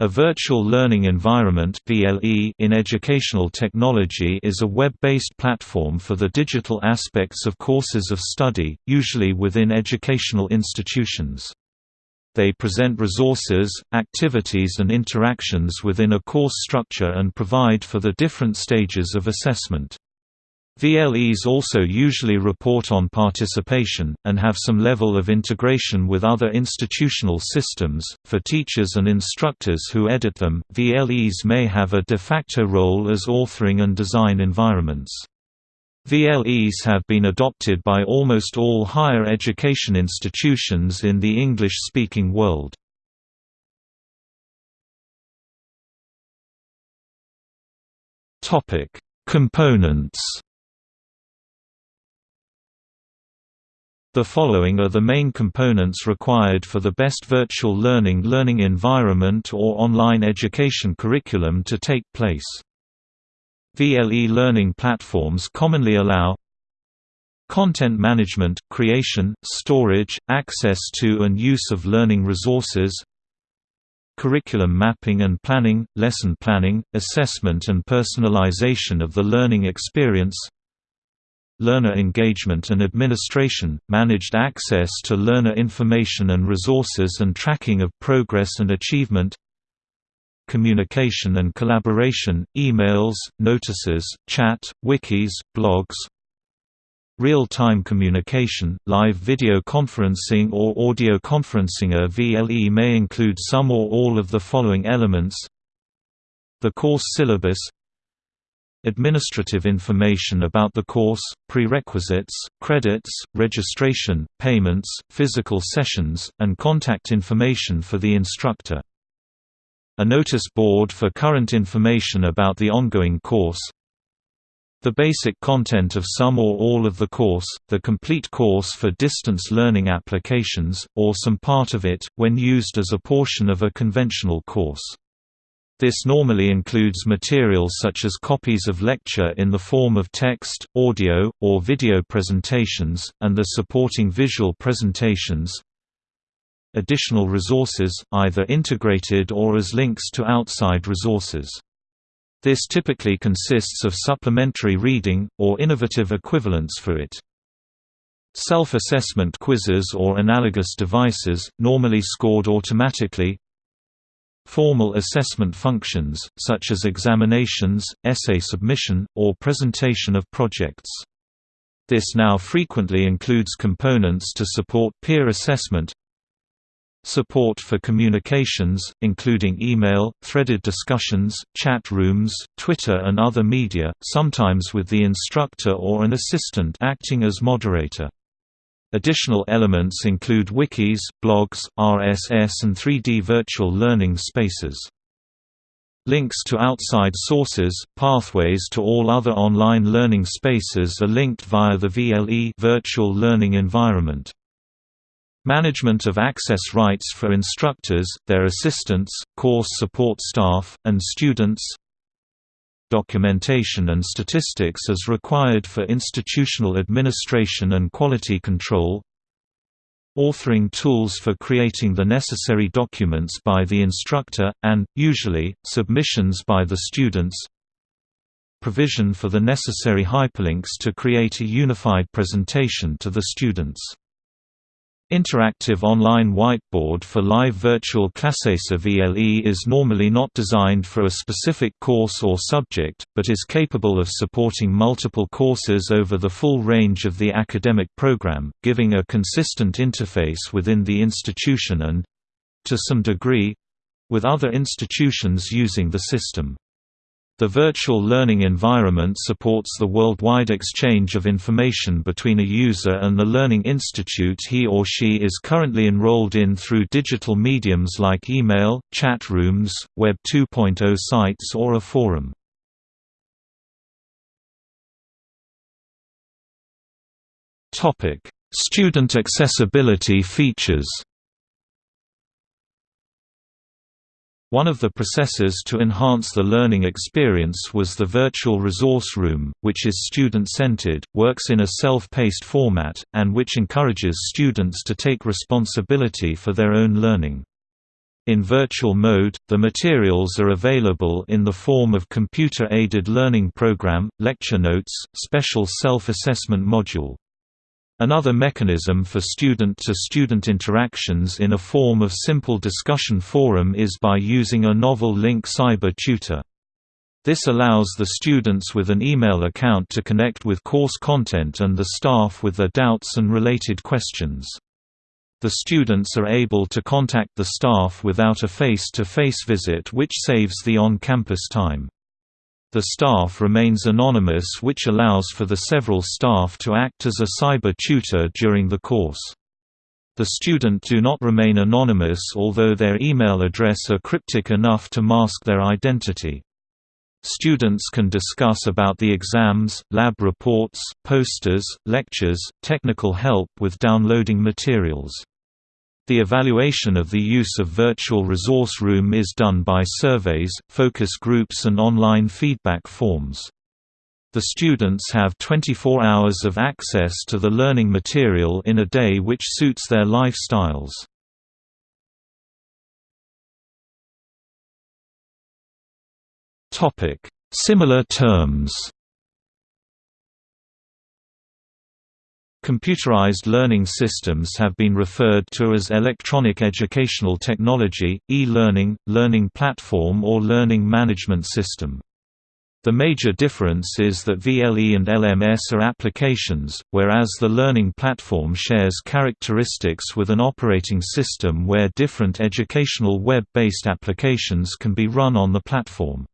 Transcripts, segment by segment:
A virtual learning environment in educational technology is a web-based platform for the digital aspects of courses of study, usually within educational institutions. They present resources, activities and interactions within a course structure and provide for the different stages of assessment. VLEs also usually report on participation, and have some level of integration with other institutional systems. For teachers and instructors who edit them, VLEs may have a de facto role as authoring and design environments. VLEs have been adopted by almost all higher education institutions in the English-speaking world. Components The following are the main components required for the best virtual learning learning environment or online education curriculum to take place. VLE learning platforms commonly allow Content management, creation, storage, access to and use of learning resources Curriculum mapping and planning, lesson planning, assessment and personalization of the learning experience learner engagement and administration, managed access to learner information and resources and tracking of progress and achievement communication and collaboration, emails, notices, chat, wikis, blogs Real-time communication, live video conferencing or audio conferencing. A VLE may include some or all of the following elements. The course syllabus Administrative information about the course, prerequisites, credits, registration, payments, physical sessions, and contact information for the instructor. A notice board for current information about the ongoing course, the basic content of some or all of the course, the complete course for distance learning applications, or some part of it, when used as a portion of a conventional course. This normally includes materials such as copies of lecture in the form of text, audio, or video presentations, and the supporting visual presentations. Additional resources, either integrated or as links to outside resources. This typically consists of supplementary reading, or innovative equivalents for it. Self-assessment quizzes or analogous devices, normally scored automatically, Formal assessment functions, such as examinations, essay submission, or presentation of projects. This now frequently includes components to support peer assessment, Support for communications, including email, threaded discussions, chat rooms, Twitter and other media, sometimes with the instructor or an assistant acting as moderator. Additional elements include wikis, blogs, RSS and 3D virtual learning spaces. Links to outside sources, pathways to all other online learning spaces are linked via the VLE virtual learning environment. Management of access rights for instructors, their assistants, course support staff, and students documentation and statistics as required for institutional administration and quality control authoring tools for creating the necessary documents by the instructor, and, usually, submissions by the students provision for the necessary hyperlinks to create a unified presentation to the students Interactive online whiteboard for live virtual classes. VLE is normally not designed for a specific course or subject, but is capable of supporting multiple courses over the full range of the academic program, giving a consistent interface within the institution and—to some degree—with other institutions using the system. The virtual learning environment supports the worldwide exchange of information between a user and the learning institute he or she is currently enrolled in through digital mediums like email, chat rooms, Web 2.0 sites or a forum. Student accessibility features One of the processes to enhance the learning experience was the Virtual Resource Room, which is student-centered, works in a self-paced format, and which encourages students to take responsibility for their own learning. In virtual mode, the materials are available in the form of computer-aided learning program, lecture notes, special self-assessment module. Another mechanism for student-to-student -student interactions in a form of simple discussion forum is by using a novel link cyber tutor. This allows the students with an email account to connect with course content and the staff with their doubts and related questions. The students are able to contact the staff without a face-to-face -face visit which saves the on-campus time. The staff remains anonymous which allows for the several staff to act as a cyber tutor during the course. The student do not remain anonymous although their email address are cryptic enough to mask their identity. Students can discuss about the exams, lab reports, posters, lectures, technical help with downloading materials. The evaluation of the use of Virtual Resource Room is done by surveys, focus groups and online feedback forms. The students have 24 hours of access to the learning material in a day which suits their lifestyles. Similar terms. Computerized learning systems have been referred to as electronic educational technology, e-learning, learning platform or learning management system. The major difference is that VLE and LMS are applications, whereas the learning platform shares characteristics with an operating system where different educational web-based applications can be run on the platform.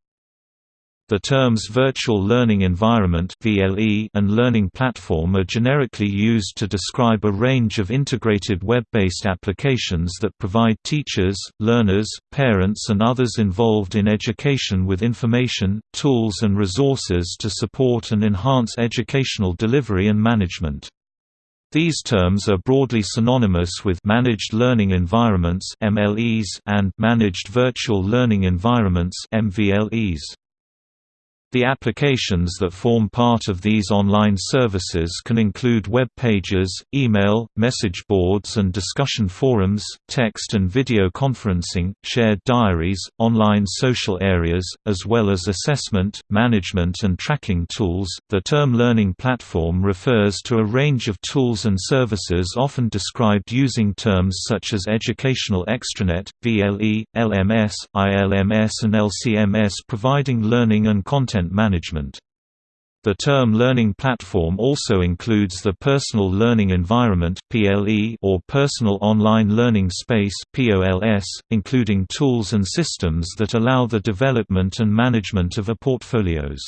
The terms Virtual Learning Environment (VLE) and Learning Platform are generically used to describe a range of integrated web-based applications that provide teachers, learners, parents and others involved in education with information, tools and resources to support and enhance educational delivery and management. These terms are broadly synonymous with Managed Learning Environments (MLEs) and Managed Virtual Learning Environments MVLEs. The applications that form part of these online services can include web pages, email, message boards and discussion forums, text and video conferencing, shared diaries, online social areas, as well as assessment, management and tracking tools. The term learning platform refers to a range of tools and services often described using terms such as educational extranet, VLE, LMS, ILMS and LCMS providing learning and content content management. The term learning platform also includes the Personal Learning Environment or Personal Online Learning Space including tools and systems that allow the development and management of a portfolios.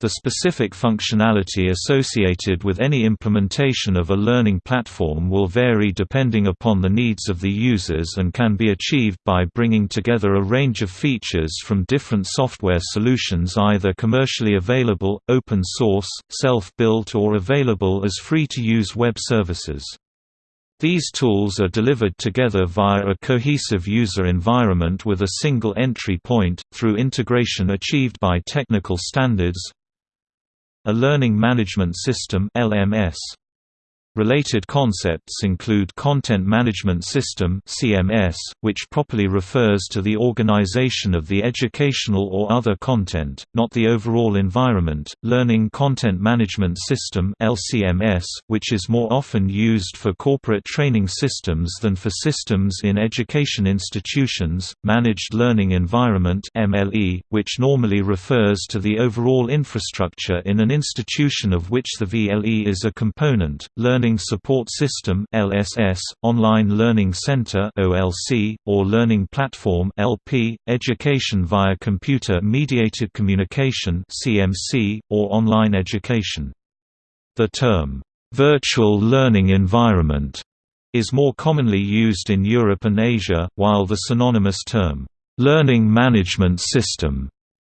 The specific functionality associated with any implementation of a learning platform will vary depending upon the needs of the users and can be achieved by bringing together a range of features from different software solutions either commercially available, open source, self-built or available as free-to-use web services. These tools are delivered together via a cohesive user environment with a single entry point, through integration achieved by technical standards, a Learning Management System LMS Related concepts include Content Management System (CMS), which properly refers to the organization of the educational or other content, not the overall environment. Learning Content Management System (LCMS), which is more often used for corporate training systems than for systems in education institutions. Managed Learning Environment (MLE), which normally refers to the overall infrastructure in an institution of which the VLE is a component. Learning Learning Support System (LSS), Online Learning Center (OLC), or Learning Platform (LP), Education via Computer Mediated Communication (CMC), or Online Education. The term virtual learning environment is more commonly used in Europe and Asia, while the synonymous term learning management system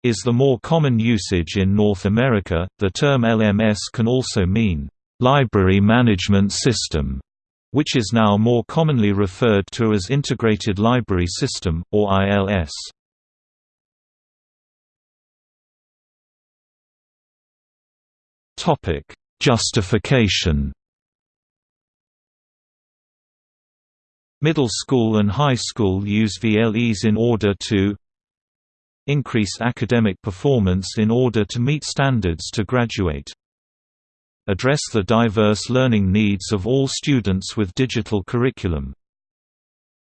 is the more common usage in North America. The term LMS can also mean library management system, which is now more commonly referred to as Integrated Library System, or ILS. Justification Middle school and high school use VLEs in order to increase academic performance in order to meet standards to graduate. Address the diverse learning needs of all students with digital curriculum.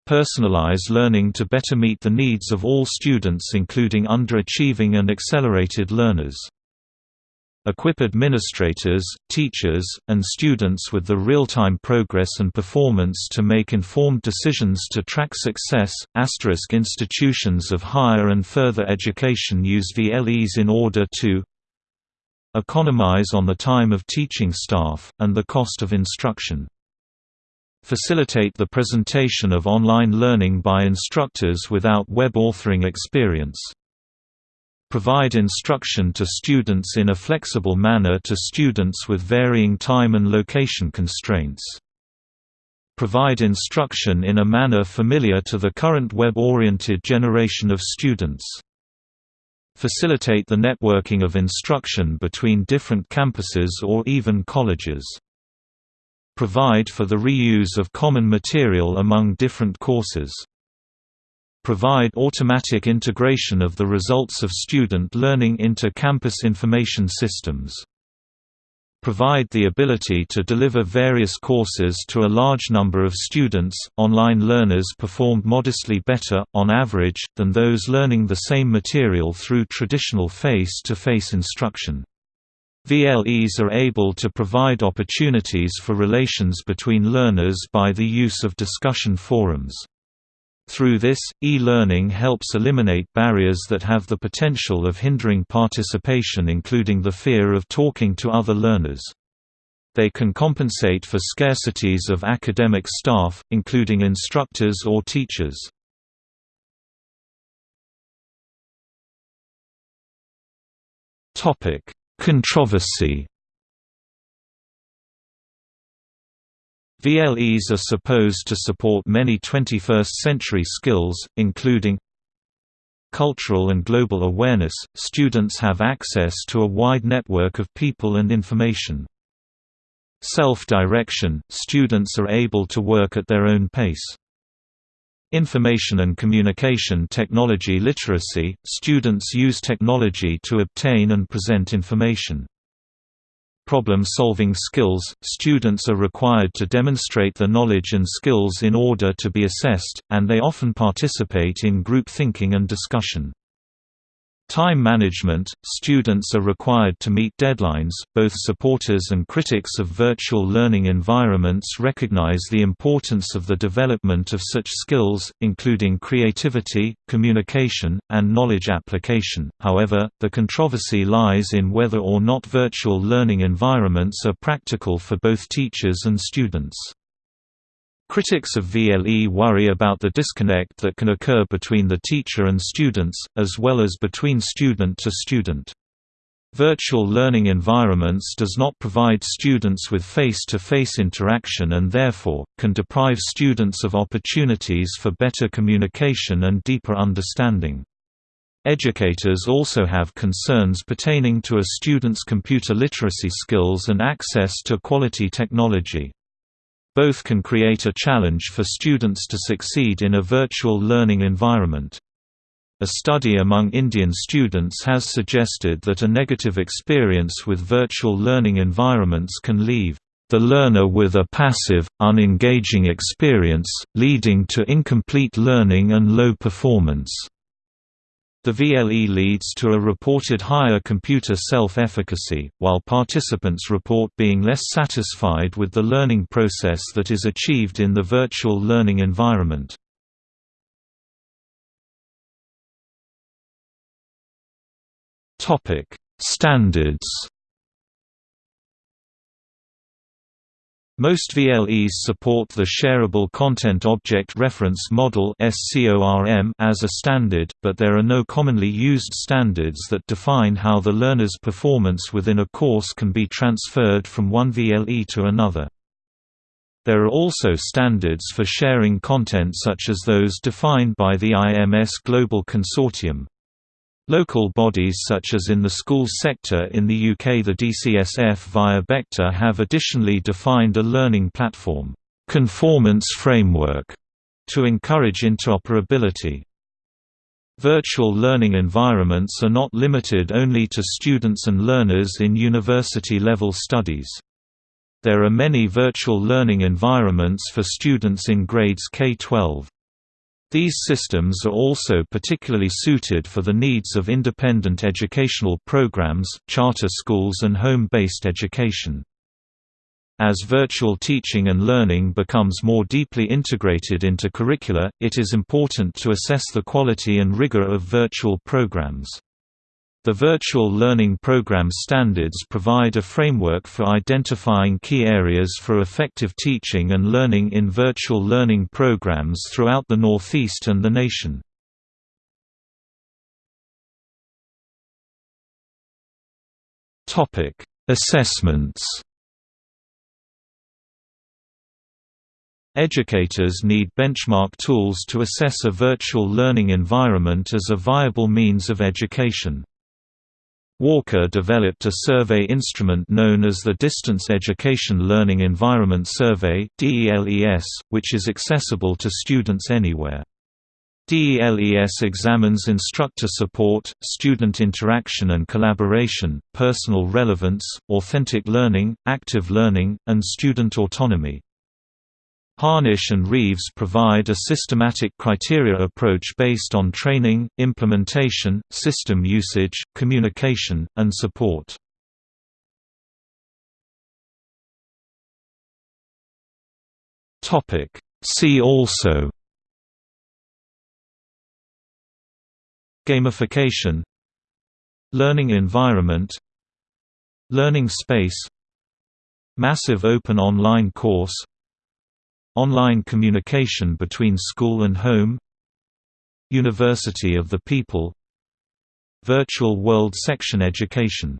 Personalize learning to better meet the needs of all students including underachieving and accelerated learners. Equip administrators, teachers, and students with the real-time progress and performance to make informed decisions to track success. Asterisk institutions of higher and further education use VLEs in order to economize on the time of teaching staff, and the cost of instruction. Facilitate the presentation of online learning by instructors without web authoring experience. Provide instruction to students in a flexible manner to students with varying time and location constraints. Provide instruction in a manner familiar to the current web-oriented generation of students. Facilitate the networking of instruction between different campuses or even colleges. Provide for the reuse of common material among different courses provide automatic integration of the results of student learning into campus information systems. Provide the ability to deliver various courses to a large number of students. Online learners performed modestly better, on average, than those learning the same material through traditional face to face instruction. VLEs are able to provide opportunities for relations between learners by the use of discussion forums. Through this, e-learning helps eliminate barriers that have the potential of hindering participation including the fear of talking to other learners. They can compensate for scarcities of academic staff, including instructors or teachers. Controversy VLEs are supposed to support many 21st-century skills, including cultural and global awareness. Students have access to a wide network of people and information. Self-direction – Students are able to work at their own pace. Information and communication technology literacy – Students use technology to obtain and present information problem-solving skills, students are required to demonstrate their knowledge and skills in order to be assessed, and they often participate in group thinking and discussion. Time management – Students are required to meet deadlines. Both supporters and critics of virtual learning environments recognize the importance of the development of such skills, including creativity, communication, and knowledge application. However, the controversy lies in whether or not virtual learning environments are practical for both teachers and students. Critics of VLE worry about the disconnect that can occur between the teacher and students, as well as between student to student. Virtual learning environments does not provide students with face-to-face -face interaction and therefore, can deprive students of opportunities for better communication and deeper understanding. Educators also have concerns pertaining to a student's computer literacy skills and access to quality technology. Both can create a challenge for students to succeed in a virtual learning environment. A study among Indian students has suggested that a negative experience with virtual learning environments can leave the learner with a passive, unengaging experience, leading to incomplete learning and low performance. The VLE leads to a reported higher computer self-efficacy, while participants report being less satisfied with the learning process that is achieved in the virtual learning environment. Standards Most VLEs support the Shareable Content Object Reference Model as a standard, but there are no commonly used standards that define how the learner's performance within a course can be transferred from one VLE to another. There are also standards for sharing content such as those defined by the IMS Global Consortium. Local bodies such as in the schools sector in the UK the DCSF via BECTA have additionally defined a learning platform conformance framework To encourage interoperability Virtual learning environments are not limited only to students and learners in university-level studies. There are many virtual learning environments for students in grades K-12. These systems are also particularly suited for the needs of independent educational programs, charter schools and home-based education. As virtual teaching and learning becomes more deeply integrated into curricula, it is important to assess the quality and rigor of virtual programs. The Virtual Learning Program Standards provide a framework for identifying key areas for effective teaching and learning in virtual learning programs throughout the Northeast and the nation. Assessments Educators need benchmark tools to assess a virtual learning environment as a viable means of education. Walker developed a survey instrument known as the Distance Education Learning Environment Survey which is accessible to students anywhere. DELES examines instructor support, student interaction and collaboration, personal relevance, authentic learning, active learning, and student autonomy. Harnish and Reeves provide a systematic criteria approach based on training, implementation, system usage, communication, and support. See also Gamification Learning environment Learning space Massive open online course Online communication between school and home University of the People Virtual World Section Education